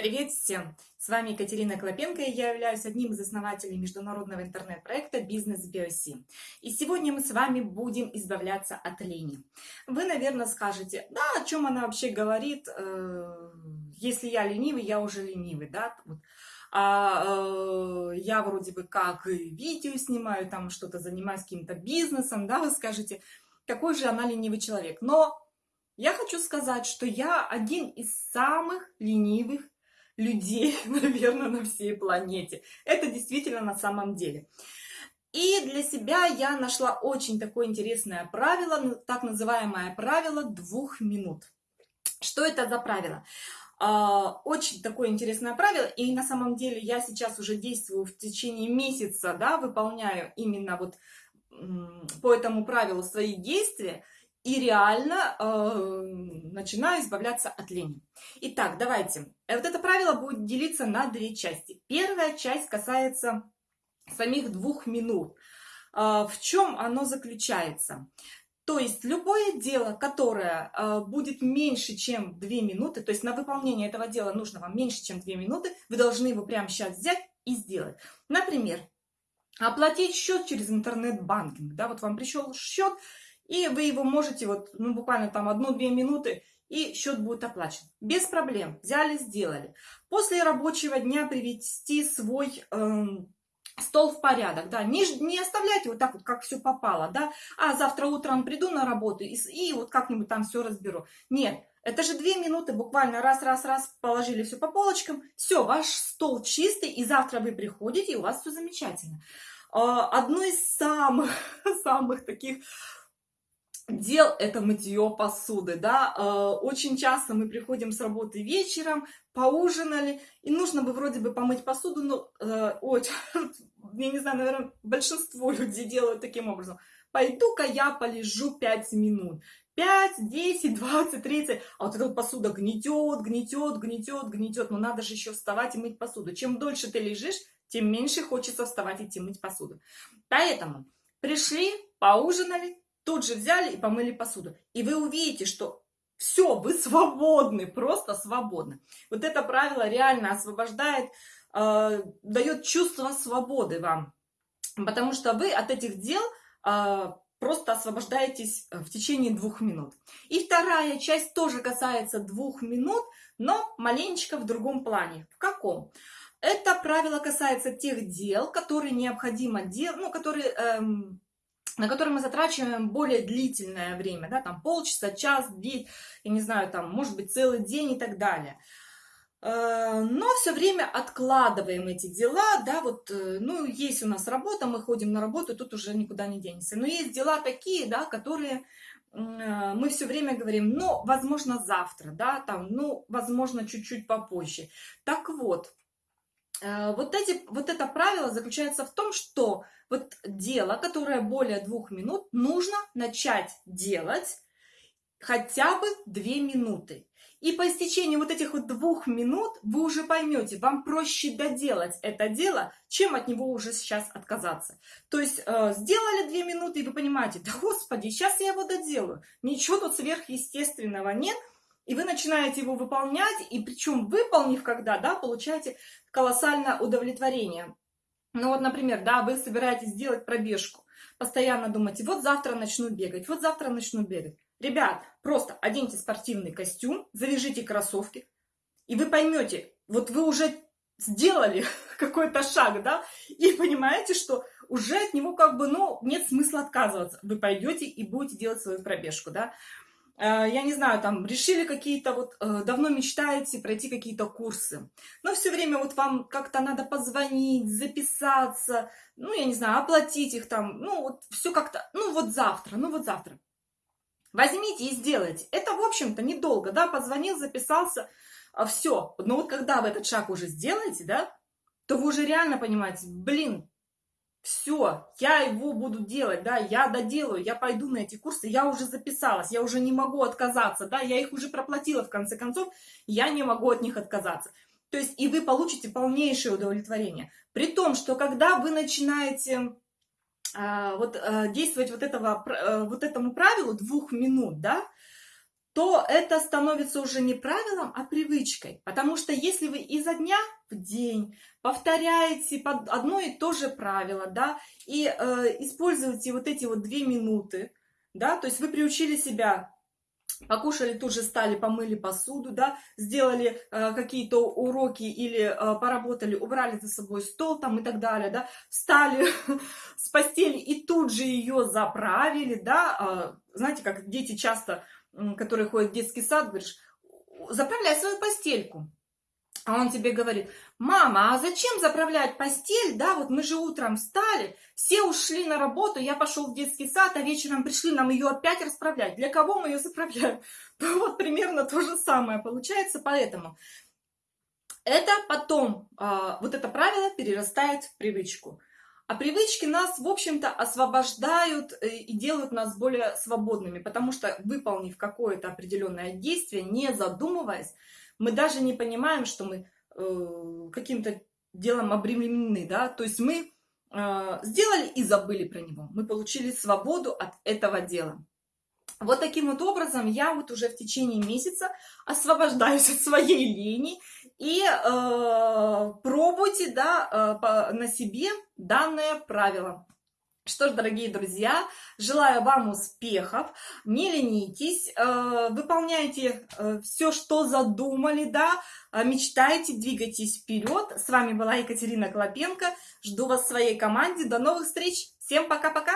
Привет всем! С вами Екатерина Клопенко, и я являюсь одним из основателей международного интернет-проекта «Бизнес BioC». И сегодня мы с вами будем избавляться от лени. Вы, наверное, скажете, да, о чем она вообще говорит, э, если я ленивый, я уже ленивый, да, а э, я вроде бы как видео снимаю, там что-то занимаюсь каким-то бизнесом, да, вы скажете, какой же она ленивый человек. Но я хочу сказать, что я один из самых ленивых людей, наверное, на всей планете. Это действительно на самом деле. И для себя я нашла очень такое интересное правило, так называемое правило двух минут. Что это за правило? А, очень такое интересное правило, и на самом деле я сейчас уже действую в течение месяца, да, выполняю именно вот по этому правилу свои действия, и реально э, начинаю избавляться от лени. Итак, давайте. Вот это правило будет делиться на две части. Первая часть касается самих двух минут. Э, в чем оно заключается? То есть любое дело, которое э, будет меньше, чем 2 минуты, то есть на выполнение этого дела нужно вам меньше, чем 2 минуты, вы должны его прямо сейчас взять и сделать. Например, оплатить счет через интернет-банкинг. Да, вот вам пришел счет, и вы его можете вот, ну, буквально там одну-две минуты, и счет будет оплачен. Без проблем. Взяли, сделали. После рабочего дня привести свой эм, стол в порядок, да, не, не оставляйте вот так вот, как все попало, да, а завтра утром приду на работу и, и вот как-нибудь там все разберу. Нет, это же две минуты, буквально раз-раз-раз положили все по полочкам, все, ваш стол чистый, и завтра вы приходите, и у вас все замечательно. А, одно из самых, самых таких дел это мытье посуды, да, э, очень часто мы приходим с работы вечером, поужинали, и нужно бы вроде бы помыть посуду, но, э, ой, я не знаю, наверное, большинство людей делают таким образом. Пойду-ка я полежу 5 минут. 5, 10, 20, 30, а вот эта посуда гнетет, гнетет, гнетет, гнетет, но надо же еще вставать и мыть посуду. Чем дольше ты лежишь, тем меньше хочется вставать и идти мыть посуду. Поэтому пришли, поужинали, тут же взяли и помыли посуду. И вы увидите, что все, вы свободны, просто свободны. Вот это правило реально освобождает, э, дает чувство свободы вам. Потому что вы от этих дел э, просто освобождаетесь в течение двух минут. И вторая часть тоже касается двух минут, но маленечко в другом плане. В каком? Это правило касается тех дел, которые необходимо делать, ну, которые... Эм, на который мы затрачиваем более длительное время, да, там полчаса, час, день, я не знаю, там, может быть, целый день и так далее. Э, но все время откладываем эти дела, да, вот, э, ну, есть у нас работа, мы ходим на работу, тут уже никуда не денешься. Но есть дела такие, да, которые э, мы все время говорим, ну, возможно, завтра, да, там, ну, возможно, чуть-чуть попозже. Так вот, вот, эти, вот это правило заключается в том, что вот дело, которое более двух минут, нужно начать делать хотя бы две минуты. И по истечении вот этих вот двух минут вы уже поймете, вам проще доделать это дело, чем от него уже сейчас отказаться. То есть э, сделали две минуты, и вы понимаете, да господи, сейчас я его доделаю. Ничего тут сверхъестественного нет. И вы начинаете его выполнять, и причем выполнив когда, да, получаете колоссальное удовлетворение. Ну вот, например, да, вы собираетесь сделать пробежку, постоянно думаете, вот завтра начну бегать, вот завтра начну бегать. Ребят, просто оденьте спортивный костюм, завяжите кроссовки, и вы поймете, вот вы уже сделали какой-то шаг, да, и понимаете, что уже от него как бы, ну, нет смысла отказываться. Вы пойдете и будете делать свою пробежку, да. Э, я не знаю, там, решили какие-то, вот, э, давно мечтаете пройти какие-то курсы, но все время вот вам как-то надо позвонить, записаться, ну, я не знаю, оплатить их там, ну, вот все как-то, ну, вот завтра, ну, вот завтра. Возьмите и сделайте. Это, в общем-то, недолго, да, позвонил, записался, а все. Но вот когда вы этот шаг уже сделаете, да, то вы уже реально понимаете, блин, все, я его буду делать, да, я доделаю, я пойду на эти курсы, я уже записалась, я уже не могу отказаться, да, я их уже проплатила в конце концов, я не могу от них отказаться. То есть и вы получите полнейшее удовлетворение. При том, что когда вы начинаете э, вот, э, действовать вот, этого, э, вот этому правилу двух минут, да, то это становится уже не правилом, а привычкой. Потому что если вы изо дня в день повторяете одно и то же правило, да, и э, используете вот эти вот две минуты, да, то есть вы приучили себя покушали, тут же стали, помыли посуду, да, сделали э, какие-то уроки или э, поработали, убрали за собой стол там и так далее, да, встали с постели и тут же ее заправили, да, э, знаете, как дети часто, которые ходят в детский сад, говоришь, заправляй свою постельку, а он тебе говорит, мама, а зачем заправлять постель, да, вот мы же утром встали, все ушли на работу, я пошел в детский сад, а вечером пришли нам ее опять расправлять. Для кого мы ее заправляем? Ну, вот примерно то же самое получается, поэтому это потом, а, вот это правило перерастает в привычку. А привычки нас, в общем-то, освобождают э, и делают нас более свободными, потому что, выполнив какое-то определенное действие, не задумываясь, мы даже не понимаем, что мы э, каким-то делом обременены, да, то есть мы э, сделали и забыли про него, мы получили свободу от этого дела. Вот таким вот образом я вот уже в течение месяца освобождаюсь от своей лени и э, пробуйте да, э, на себе данное правило. Что ж, дорогие друзья, желаю вам успехов, не ленитесь, э, выполняйте э, все, что задумали, да, э, мечтайте, двигайтесь вперед. С вами была Екатерина Клопенко, жду вас в своей команде, до новых встреч, всем пока-пока!